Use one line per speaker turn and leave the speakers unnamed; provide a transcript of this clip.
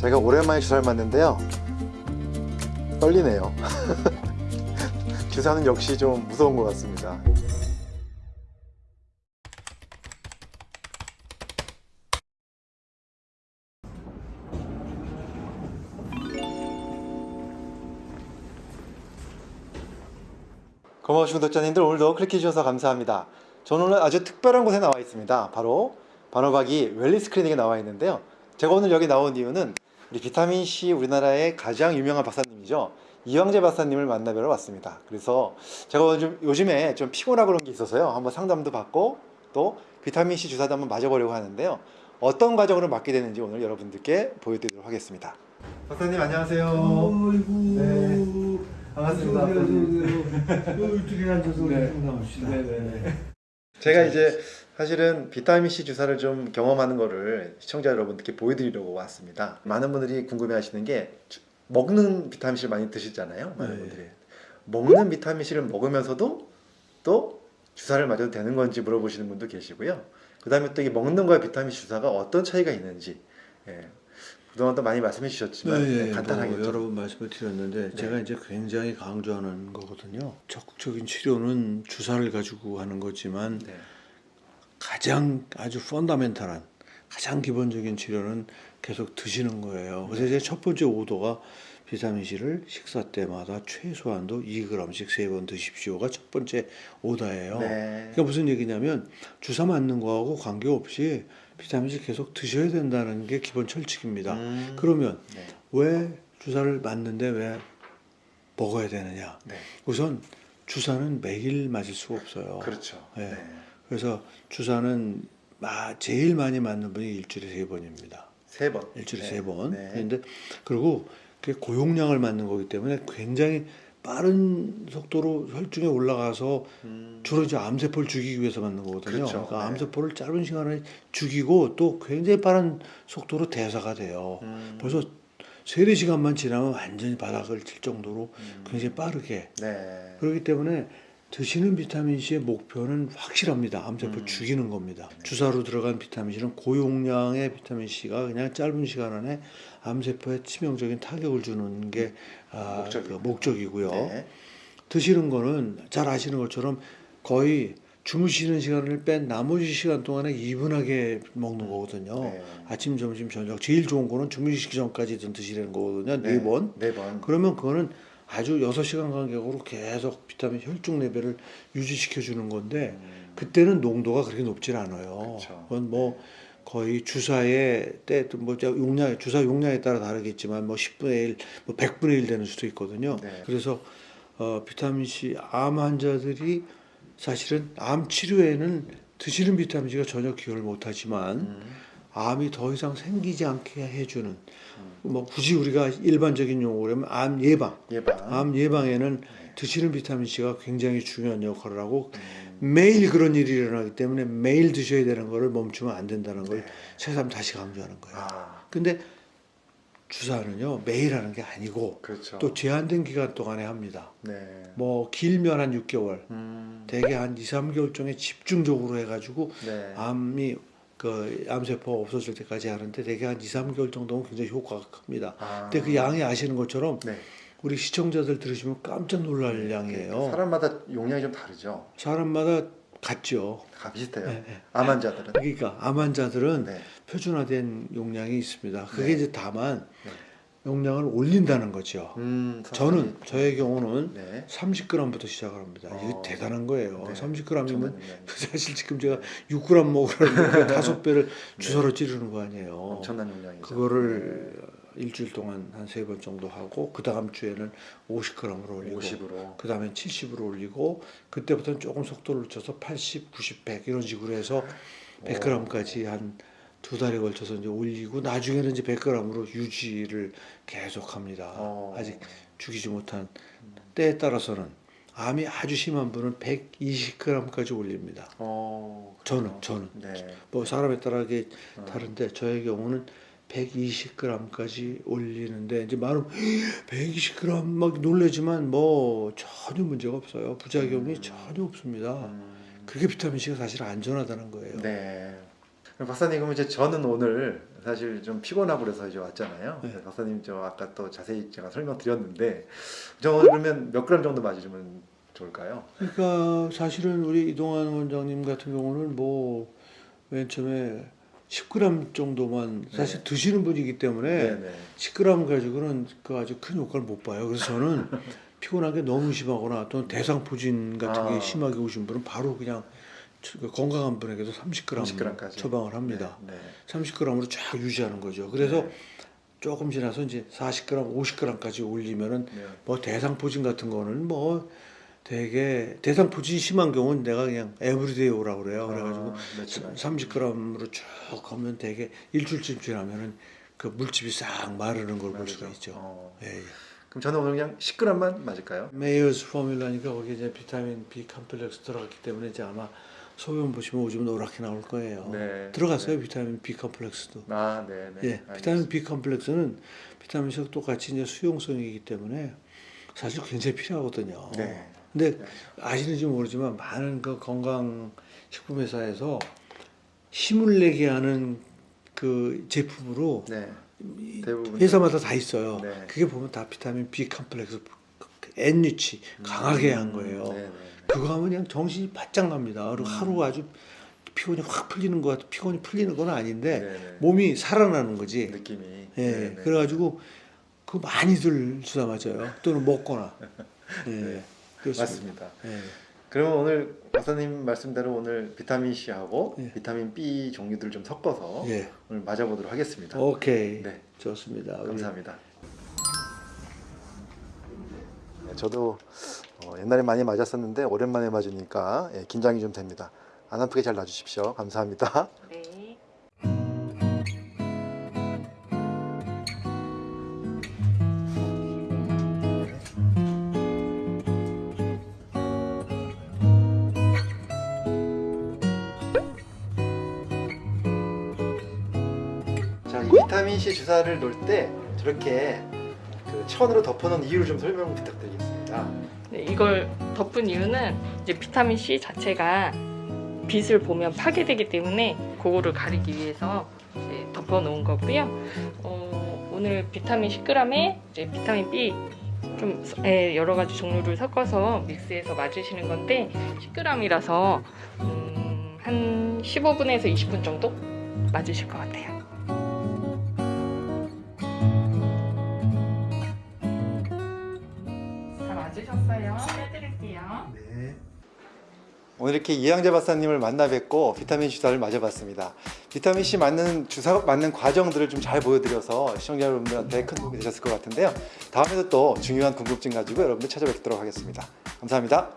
제가 오랜만에 주사를 맞는데요. 떨리네요. 주사는 역시 좀 무서운 것 같습니다. 고마우신 구독자님들 오늘도 클릭해 주셔서 감사합니다. 저는 오늘 아주 특별한 곳에 나와 있습니다. 바로 반호박이 웰리스 클리닉에 나와 있는데요. 제가 오늘 여기 나온 이유는 우리 비타민C 우리나라의 가장 유명한 박사님이죠. 이황재 박사님을 만나뵈러 왔습니다. 그래서 제가 요즘, 요즘에 좀 피곤하고 그런 게 있어서요. 한번 상담도 받고 또 비타민C 주사도 한번 맞아보려고 하는데요. 어떤 과정으로 맞게 되는지 오늘 여러분들께 보여드리도록 하겠습니다. 박사님 안녕하세요.
어이구.
네. 반갑습니다.
이쪽에 앉아서 우리
네.
상담합시다.
제가 이제 사실은 비타민C 주사를 좀 경험하는 거를 시청자 여러분들께 보여드리려고 왔습니다. 많은 분들이 궁금해 하시는 게 주- 먹는 비타민C를 많이 드시잖아요. 많은
네.
분들이. 먹는 비타민C를 먹으면서도 또 주사를 맞아도 되는 건지 물어보시는 분도 계시고요. 그 다음에 또 이 먹는 거와 비타민C 주사가 어떤 차이가 있는지 예. 그동안 또 많이 말씀해 주셨지만
네,
네,
네,
간단하게
뭐
좀.
여러 번 말씀을 드렸는데
네.
제가 이제 굉장히 강조하는 거거든요. 적극적인 치료는 주사를 가지고 하는 거지만
네.
가장 아주 펀다멘탈한 가장 기본적인 치료는 계속 드시는 거예요. 그래서 이제 첫 번째 오도가 비타민 C를 식사 때마다 최소한도 2g씩 세 번 드십시오가 첫 번째 오다예요.
네.
그러니까 무슨 얘기냐면 주사 맞는 거하고 관계없이 비타민 C 계속 드셔야 된다는 게 기본 철칙입니다.
음,
그러면
네.
왜 주사를 맞는데 왜 먹어야 되느냐?
네.
우선 주사는 매일 맞을 수가 없어요.
그렇죠.
네.
네.
그래서 주사는 마- 제일 많이 맞는 분이 일주일에 세 번입니다.
세 번.
일주일에
네.
세 번.
네.
그런데 그리고 그게 고용량을 맞는 거기 때문에 굉장히 빠른 속도로 혈중에 올라가서
음,
주로 이제 암세포를 죽이기 위해서 맞는 거거든요.
그렇죠.
그러니까
네.
암세포를 짧은 시간에 죽이고 또 굉장히 빠른 속도로 대사가 돼요.
음,
벌써 세네 시간만 지나면 완전히 바닥을 칠 정도로
음,
굉장히 빠르게
네.
그렇기 때문에 드시는 비타민 C의 목표는 확실합니다. 암세포
음.
죽이는 겁니다.
네.
주사로 들어간 비타민 C는 고용량의 비타민 C가 그냥 짧은 시간 안에 암세포에 치명적인 타격을 주는 게 아,
목적이고요.
그 목적이고요.
네.
드시는 거는 잘 아시는 것처럼 거의 주무시는 시간을 뺀 나머지 시간 동안에 이분하게 먹는 거거든요.
네.
아침, 점심, 저녁 제일 좋은 거는 주무시기 전까지 든 드시라는 거거든요. 네 번.
네 번.
그러면 그거는 아주 6시간 간격으로 계속 비타민 혈중 레벨을 유지시켜 주는 건데
음,
그때는 농도가 그렇게 높진 않아요.
그쵸.
그건 뭐 거의 주사의 때뭐 용량 주사 용량에 따라 다르겠지만 뭐 10분의 1, 뭐 100분의 1 되는 수도 있거든요.
네.
그래서 어, 비타민 C 암 환자들이 사실은 암 치료에는 드시는 비타민 C가 전혀 기여를 못 하지만
음,
암이 더 이상 생기지 않게 해주는
음.
뭐 굳이 우리가 일반적인 용어로 하면 암 예방
예방.
암 예방에는
네.
드시는 비타민 C가 굉장히 중요한 역할을 하고
음,
매일 그런 일이 일어나기 때문에 매일 드셔야 되는 거를 멈추면 안 된다는 걸
네.
새삼 다시 강조하는 거예요.
아,
근데 주사는요 매일 하는 게 아니고
그렇죠.
또 제한된 기간 동안에 합니다.
네.
뭐 길면 한 6개월,
음,
대개 한 2, 3개월 정에 집중적으로 해가지고
네.
암이 그 암세포가 없어질 때까지 하는데 대개 한 2, 3개월 정도면 굉장히 효과가 큽니다.
아,
근데 그 양이 아시는 것처럼
네.
우리 시청자들 들으시면 깜짝 놀랄 양이에요.
사람마다 용량이 좀 다르죠.
사람마다 같죠.
다 비슷해요.
네, 네.
암 환자들은.
그러니까 암 환자들은
네.
표준화된 용량이 있습니다. 그게
네.
이제 다만
네.
용량을 올린다는 거죠.
음,
저는 저의 경우는
네.
30g부터 시작을 합니다. 이게
어.
대단한 거예요.
네.
30g이면
엄청난 용량이죠.
사실 지금 제가 6g 먹으라는 다섯 배를 주사로 찌르는 거 아니에요.
네. 엄청난 용량이죠.
그거를 일주일 동안 한 세 번 정도 하고 그 다음 주에는 50g으로
네.
올리고
50으로.
그 다음에 70으로 올리고 그때부터는 조금 속도를 늦춰서 80, 90, 100 이런 식으로 해서 100g까지 한 두 달에 걸쳐서 이제 올리고 나중에는 이제 100g으로 유지를 계속합니다.
어.
아직 죽이지 못한 때에 따라서는 암이 아주 심한 분은 120g까지 올립니다.
어,
저는. 저는
네.
뭐 사람에 따라 이게
어.
다른데 저의 경우는 120g까지 올리는데 이제 많은 120g 막 놀래지만 뭐 전혀 문제가 없어요. 부작용이
음.
전혀 없습니다.
음,
그게 비타민 C가 사실 안전하다는 거예요.
네. 박사님 그러면 이제 저는 오늘 사실 좀 피곤하고 그래서 이제 왔잖아요.
네.
박사님 저 아까 또 자세히 제가 설명드렸는데 저 그러면 몇 그램 정도 맞으면 좋을까요?
그러니까 사실은 우리 이동환 원장님 같은 경우는 뭐 맨 처음에 10g 정도만 사실
네.
드시는 분이기 때문에
네.
10g 가지고는 그 아주 큰 효과를 못 봐요. 그래서 저는 피곤한 게 너무 심하거나 또는 대상포진 같은 게
아.
심하게 오신 분은 바로 그냥 그 건강한 분에게도 30g,
30g 까지.
처방을 합니다.
네.
30g으로 쫙 유지하는 거죠. 그래서
네.
조금 지나서 이제 40g, 50g까지 올리면은
네.
뭐 대상포진 같은 거는 뭐 되게 대상포진이 심한 경우는 내가 그냥 every day 오라고 그래요. 그래가지고
아, 며칠 안
30g으로 쭉 하면 되게 일주일쯤 지나면은 그 물집이 싹 마르는 걸 볼. 수가 있죠.
어.
예, 예.
그럼 저는 오늘 그냥 10g만 맞을까요?
Myers formula니까 거기 이제 비타민 B complex 들어갔기 때문에 이제 아마 소변 보시면 오줌 노랗게 나올 거예요.
네.
들어갔어요 비타민 B 컴플렉스도.
아, 네, 네.
예,
알겠습니다.
비타민 B 컴플렉스는 비타민 C와 똑같이 이제 수용성이기 때문에 사실 굉장히 필요하거든요.
네.
근데
네.
아시는지 모르지만 많은 그 건강 식품 회사에서 힘을 내게 하는 그 제품으로
네.
회사마다 다 있어요.
네.
그게 보면 다 비타민 B 컴플렉스 N리치 강하게 한 거예요.
네, 네, 네.
그거 하면 그냥 정신이 바짝 납니다. 그리고
음.
하루 아주 피곤이 확 풀리는 것 같아. 피곤이 풀리는 건 아닌데
네, 네.
몸이 살아나는 거지.
느낌이
예,
네, 네.
그래가지고 그 많이들 주사 맞아요. 또는 먹거나. 예,
네.
그렇습니다.
맞습니다.
예.
그러면 오늘 박사님 말씀대로 오늘 비타민 C하고
예.
비타민 B 종류들을 좀 섞어서
예.
오늘 맞아보도록 하겠습니다.
오케이.
네.
좋습니다.
감사합니다. 네, 저도 어, 옛날에 많이 맞았었는데 오랜만에 맞으니까 예, 긴장이 좀 됩니다. 안 아프게 잘 놔주십시오. 감사합니다.
네.
자, 이 비타민 C 주사를 놓을 때 저렇게 그 천으로 덮어놓은 이유를 좀 설명 부탁드리겠습니다.
네, 이걸 덮은 이유는 이제 비타민 C 자체가 빛을 보면 파괴되기 때문에 그거를 가리기 위해서 덮어 놓은 거고요. 어, 오늘 비타민 10g에 이제 비타민 B 좀 예, 여러 가지 종류를 섞어서 믹스해서 맞으시는 건데 10g이라서 음, 한 15분에서 20분 정도 맞으실 것 같아요.
오늘 이렇게 이양재 박사님을 만나 뵙고 비타민 주사를 맞아봤습니다. 비타민 C 맞는 주사 맞는 과정들을 좀 잘 보여드려서 시청자 여러분들한테 큰 도움이 되셨을 것 같은데요. 다음에도 또 중요한 궁금증 가지고 여러분들 찾아뵙도록 하겠습니다. 감사합니다.